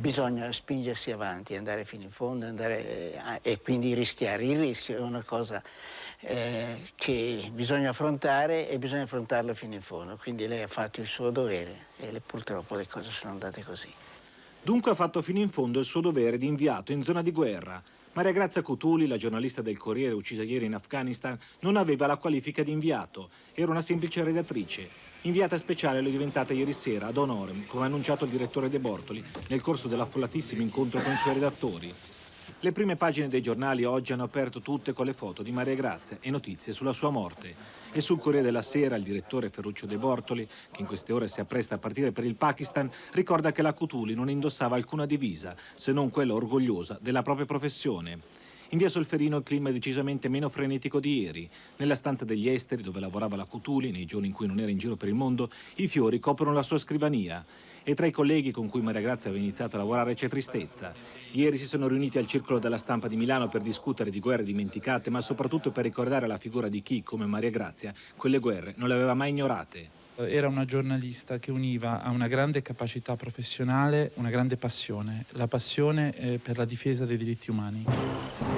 bisogna spingersi avanti, andare fino in fondo andare, eh, e quindi rischiare. Il rischio è una cosa eh, che bisogna affrontare e bisogna affrontarlo fino in fondo. Quindi lei ha fatto il suo dovere e le, purtroppo le cose sono andate così. Dunque ha fatto fino in fondo il suo dovere di inviato in zona di guerra. Maria Grazia Cutuli, la giornalista del Corriere uccisa ieri in Afghanistan, non aveva la qualifica di inviato, era una semplice redattrice. Inviata speciale lo è diventata ieri sera ad Honorem, come ha annunciato il direttore De Bortoli nel corso dell'affollatissimo incontro con i suoi redattori. Le prime pagine dei giornali oggi hanno aperto tutte con le foto di Maria Grazia e notizie sulla sua morte. E sul Corriere della Sera il direttore Ferruccio De Bortoli, che in queste ore si appresta a partire per il Pakistan, ricorda che la Cutuli non indossava alcuna divisa, se non quella orgogliosa della propria professione. In via Solferino il clima è decisamente meno frenetico di ieri. Nella stanza degli esteri, dove lavorava la Cutuli, nei giorni in cui non era in giro per il mondo, i fiori coprono la sua scrivania e tra i colleghi con cui Maria Grazia aveva iniziato a lavorare c'è tristezza. Ieri si sono riuniti al Circolo della Stampa di Milano per discutere di guerre dimenticate, ma soprattutto per ricordare la figura di chi, come Maria Grazia, quelle guerre non le aveva mai ignorate. Era una giornalista che univa a una grande capacità professionale una grande passione, la passione eh, per la difesa dei diritti umani.